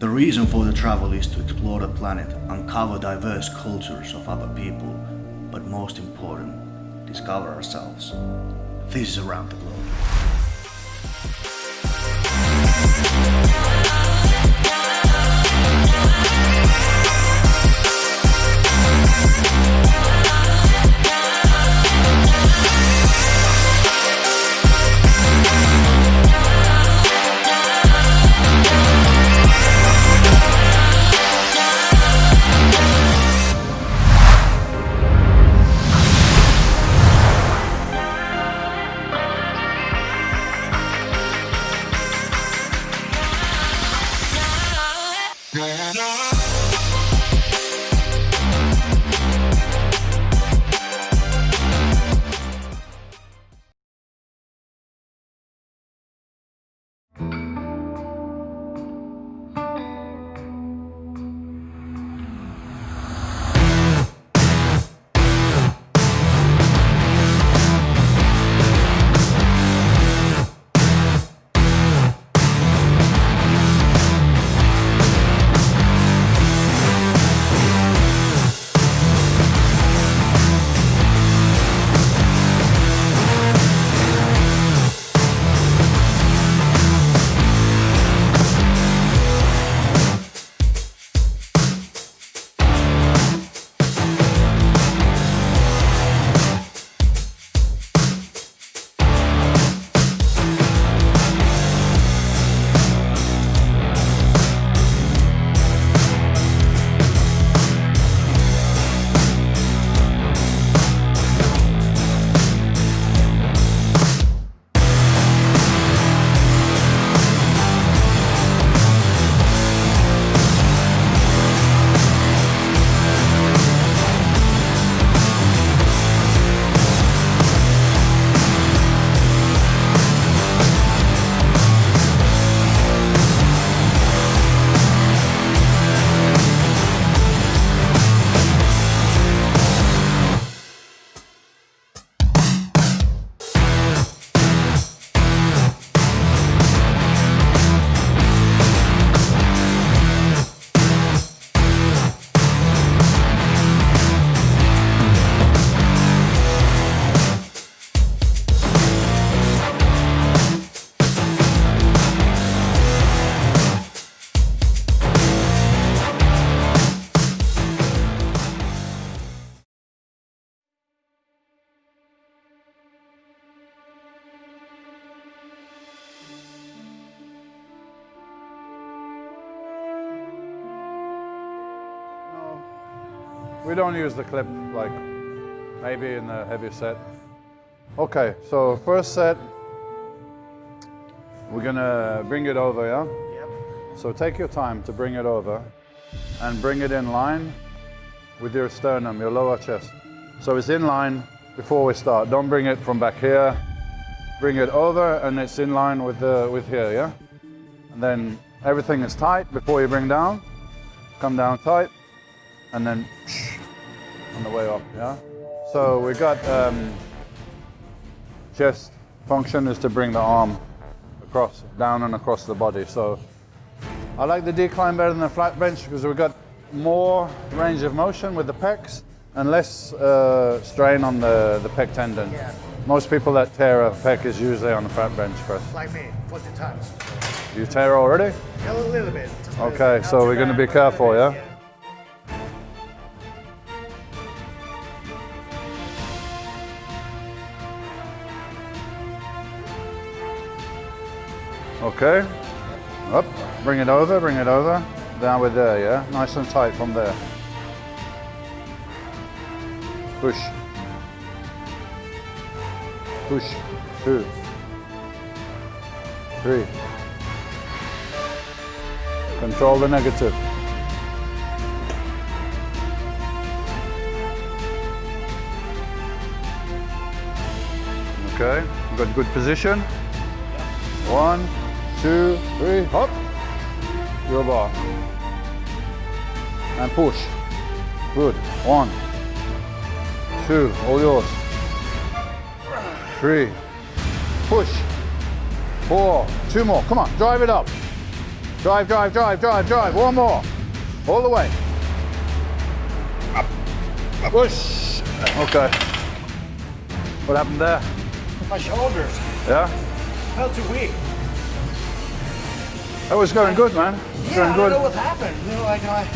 The reason for the travel is to explore the planet, uncover diverse cultures of other people, but most important, discover ourselves. This is Around the Globe. No, we don't use the clip like maybe in the heavy set. Okay, so first set, we're gonna bring it over, yeah? Yep. So take your time to bring it over and bring it in line with your sternum, your lower chest. So it's in line before we start. Don't bring it from back here. Bring it over and it's in line with, the, with here, yeah? And then everything is tight before you bring down. Come down tight and then on the way up, yeah? So we got um, chest function is to bring the arm across, down and across the body. So I like the decline better than the flat bench because we've got more range of motion with the pecs and less uh, strain on the, the pec tendon. Yeah. Most people that tear a pec is usually on the flat bench press. like me, 40 times. You tear already? A little bit. little Okay, bit. so we're be but a little careful, bit, yeah? Okay. Up, bring it over, bring it over. Down with there, yeah? Nice and tight from there. Push. Push. Two. Three. Control the negative. Okay, we've got good position. One, two, three, hop. Your bar. And push. Good. One, two, all yours. Three, push. Four, two more. Come on, drive it up. Drive, drive, drive, drive, drive. One more. All the way. Up. up. Push. Okay. What happened there? My shoulders Yeah? felt too weak. That was going good, man. Yeah, going I don't know what happened. You know, like my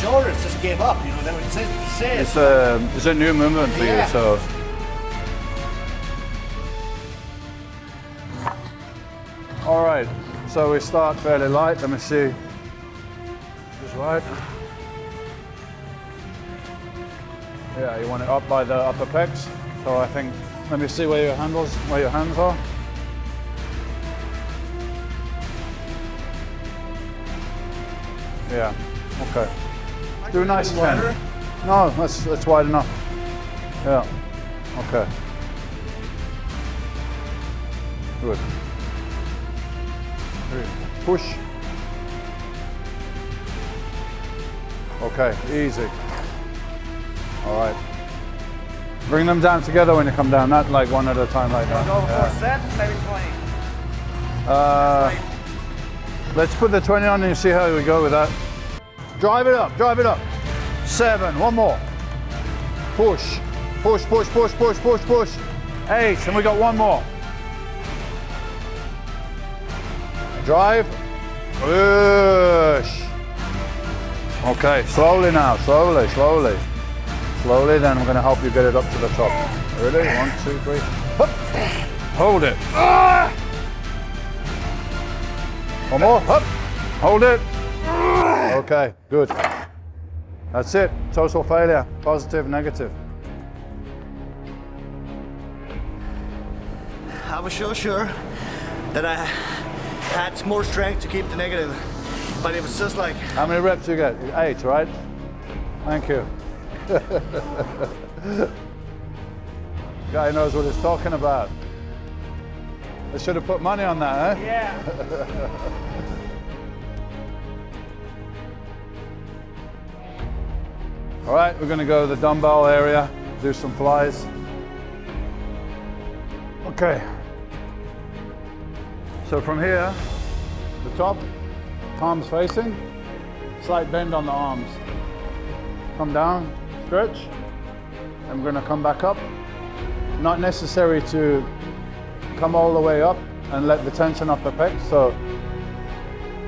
shoulders just gave up. You know, they would say, say It's a, it's a new movement for Yeah. you, so. All right, so we start fairly light. Let me see. Just right. Yeah, you want it up by the upper pecs. So I think, let me see where your handles, where your hands are. Yeah, okay. Do a nice 10. No, that's, that's wide enough. Yeah, okay. Good. Push. Okay, easy. All right. Bring them down together when you come down, not like one at a time like that. Go for Yeah. set, maybe 20. Uh, let's put the 20 on and see how we go with that. Drive it up, drive it up. Seven, one more. Push, push, push, push, push, push, push. Eight, and we got one more. Drive, push. Okay, slowly now, slowly, slowly. Slowly, then I'm gonna help you get it up to the top. Ready? One, two, three. Hup. Hold it. Ah! One more. Up. Hold it. Okay, good. That's it. Total failure. Positive, negative. I was so sure that I had more strength to keep the negative, but it was just like How many reps you get? Eight, right? Thank you. Guy knows what he's talking about. I should have put money on that, eh? Yeah. All right, we're gonna go to the dumbbell area, do some flies. Okay. So from here, the top, palms facing, slight bend on the arms. Come down, stretch, and we're gonna come back up. Not necessary to come all the way up and let the tension off the pecs. So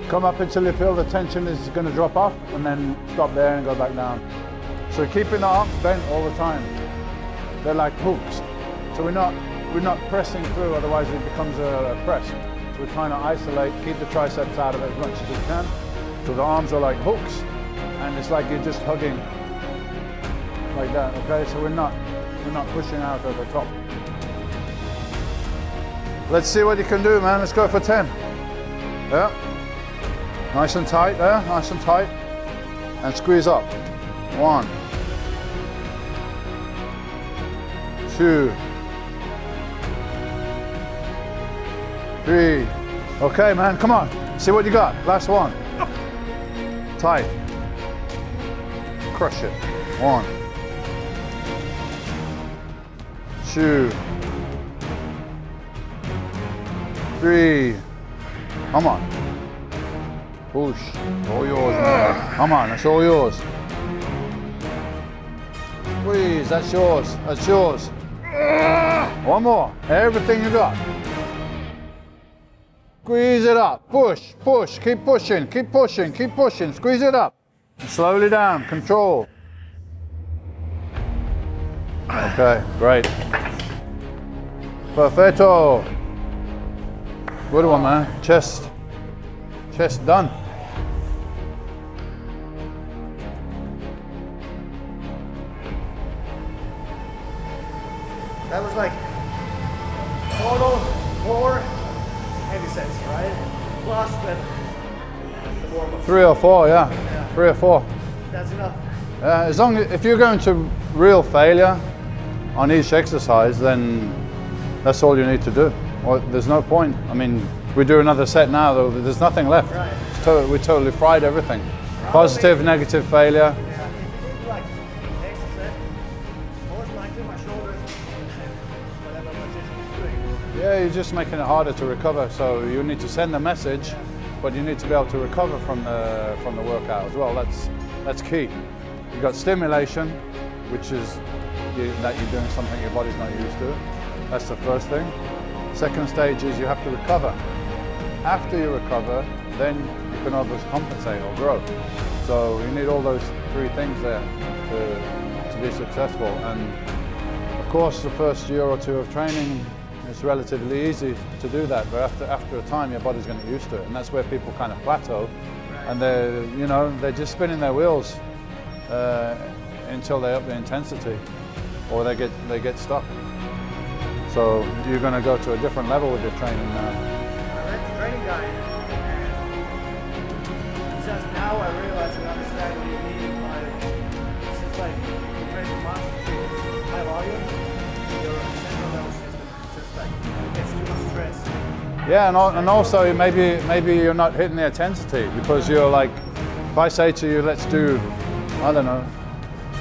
come up until you feel the tension is gonna drop off and then stop there and go back down. So keeping the arms bent all the time. They're like hooks. So we're not we're not pressing through, otherwise it becomes a, press. So we're trying to isolate, keep the triceps out of it as much as we can. So the arms are like hooks, and it's like you're just hugging like that. Okay, so we're not we're not pushing out at the top. Let's see what you can do, man. Let's go for 10. Yeah. Nice and tight there, nice and tight. And squeeze up. One. Two. Three. Okay, man, come on. See what you got. Last one. Tight. Crush it. One. Two. Three. Come on. Push. All yours, man. Come on, that's all yours. Squeeze, that's yours. That's yours. One more. Everything you got. Squeeze it up. Push, push. Keep pushing. Keep pushing. Keep pushing. Squeeze it up. Slowly down. Control. Okay, great. Perfecto. Good one, man. Chest. Chest done. Three or four, yeah. yeah. Three or four. That's enough. Yeah, as long as if you're going to real failure on each exercise, then that's all you need to do. Well, there's no point. I mean, we do another set now, though. There's nothing left. Right. To- we totally fried everything. Positive, negative failure. Yeah, if you do like extra set, most likely my shoulders whatever what is doing. Yeah, you're just making it harder to recover. So you need to send a message but you need to be able to recover from the from the workout as well. That's that's key. You've got stimulation, which is you, that you're doing something your body's not used to. That's the first thing. Second stage is you have to recover. After you recover, then you can overcompensate or grow. So you need all those three things there to, to be successful. And of course, the first year or two of training, it's relatively easy to do that. But after, after a time, your body's going to get used to it. And that's where people kind of plateau. And they're, you know, they're just spinning their wheels uh, until they up the intensity or they get, they get stuck. So you're going to go to a different level with your training now. I read the training guide, and now I realize just like gets too much stress. Yeah, and, and also maybe maybe you're not hitting the intensity because you're like, if I say to you, let's do, I don't know,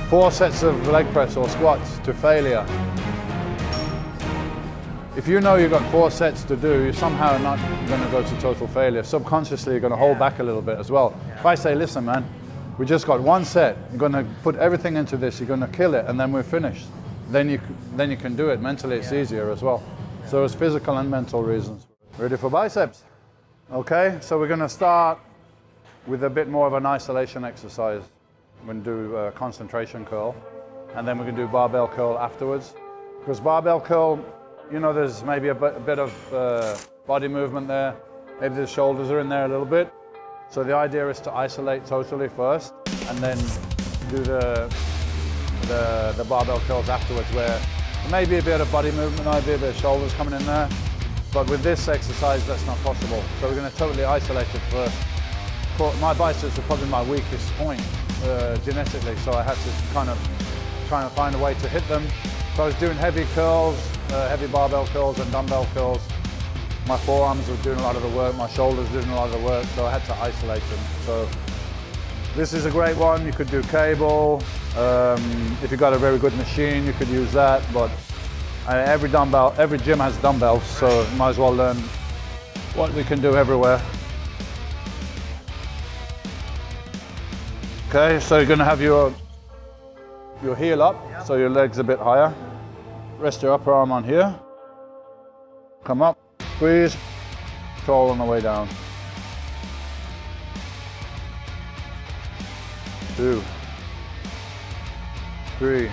four sets of leg press or squats to failure. If you know you've got four sets to do, you're somehow not going to go to total failure. Subconsciously, you're going to hold back a little bit as well. If I say, listen, man, we just got one set. You're going to put everything into this. You're going to kill it, and then we're finished. Then you then you can do it. Mentally, it's easier as well. So it's physical and mental reasons. Ready for biceps? Okay, so we're going to start with a bit more of an isolation exercise. We're to do a concentration curl, and then we're to do barbell curl afterwards. Because barbell curl, you know, there's maybe a bit, a bit of uh, body movement there. Maybe the shoulders are in there a little bit. So the idea is to isolate totally first, and then do the the, the barbell curls afterwards, where maybe a bit of body movement, maybe a bit of shoulders coming in there. But with this exercise, that's not possible. So we're going to totally isolate it first. My biceps are probably my weakest point uh, genetically, so I had to kind of try and find a way to hit them. So I was doing heavy curls, uh, heavy barbell curls and dumbbell curls. My forearms were doing a lot of the work, my shoulders doing a lot of the work, so I had to isolate them. So this is a great one. You could do cable. Um, if you've got a very good machine, you could use that. But uh, every dumbbell, every gym has dumbbells, so might as well learn what we can do everywhere. Okay, so you're gonna have your your heel up, so your legs a bit higher. Rest your upper arm on here. Come up, squeeze, control on the way down. Two, three,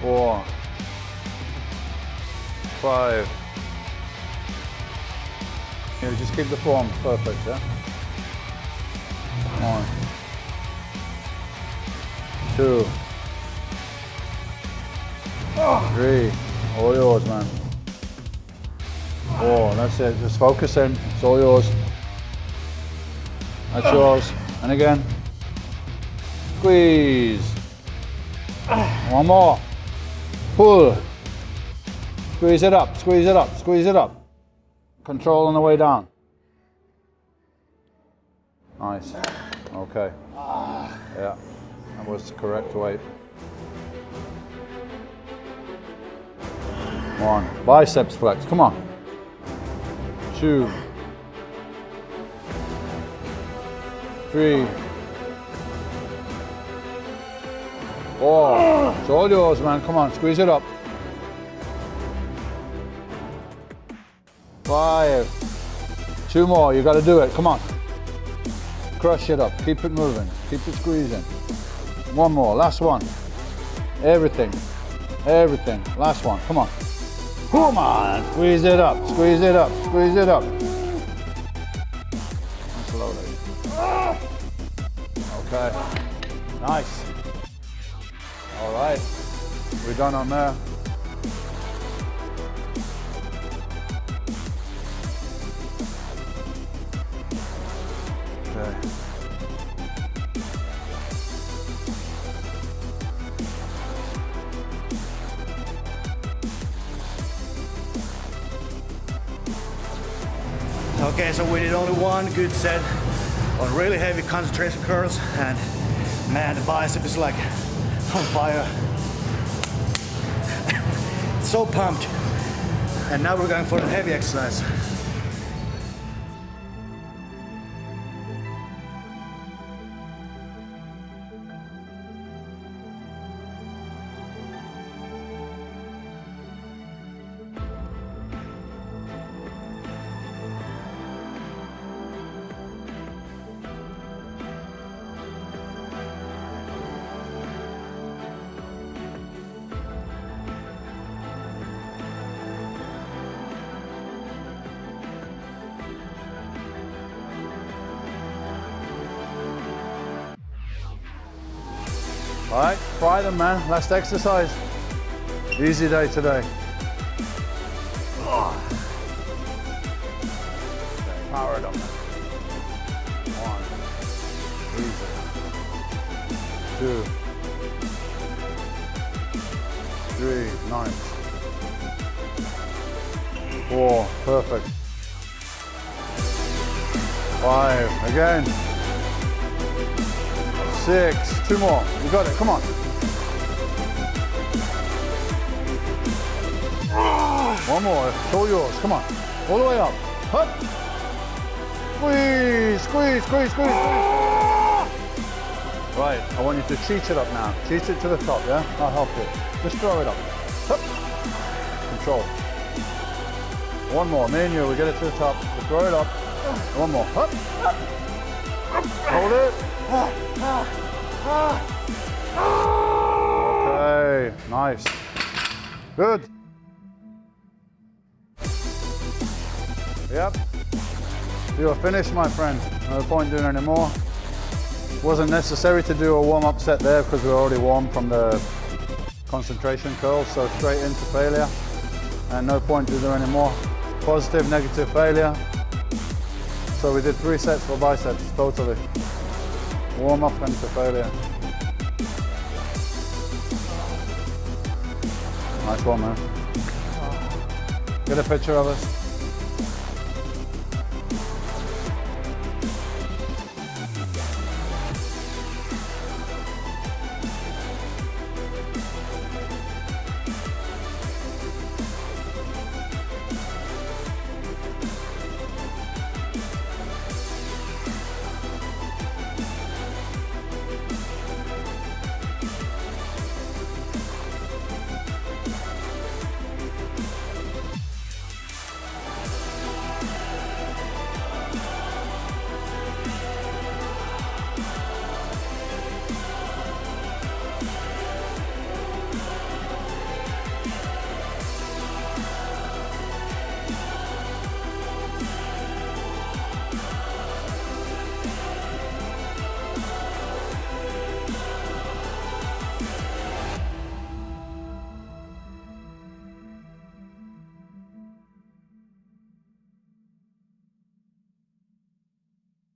four, five. Yeah, just keep the form perfect, yeah? One, two, three. All yours, man. Four. That's it. Just focus in. It's all yours. That's yours. And again. Squeeze. One more. Pull. Squeeze it up. Squeeze it up. Squeeze it up. Control on the way down. Nice. Okay. Yeah, that was the correct weight. One. Biceps flex. Come on. Two. Three. Four. It's all yours, man. Come on, squeeze it up. Five. Two more. You got to do it. Come on. Crush it up. Keep it moving. Keep it squeezing. One more. Last one. Everything. Everything. Last one. Come on. Come on. Squeeze it up. Squeeze it up. Squeeze it up. Slowly. Okay. Nice. All right. We're done on there. Okay. Okay, so we did only one good set on really heavy concentration curls, and man, the bicep is like on fire. so pumped. And now we're going for the heavy exercise. All right, try them, man. Last exercise. Easy day today. Power it up. One. Easy. Two. Three. Nice. Four. Perfect. Five. Again. Six. Two more. You got it. Come on. One more. It's all yours. Come on. All the way up. Hup. Squeeze, squeeze, squeeze, squeeze. Right, I want you to cheat it up now. Cheat it to the top, yeah? I'll help you. Just throw it up. Hup. Control. One more. Me and you, we get it to the top. Throw it up. One more. Hup. Hold it. Okay, nice. Good. Yep. You are finished, my friend. No point doing any more. Wasn't necessary to do a warm-up set there because we were already warm from the concentration curls, so straight into failure. And no point to do any more. Positive, negative failure. So we did three sets for biceps, totally. Warm up into failure. Nice one, man. Get a picture of us.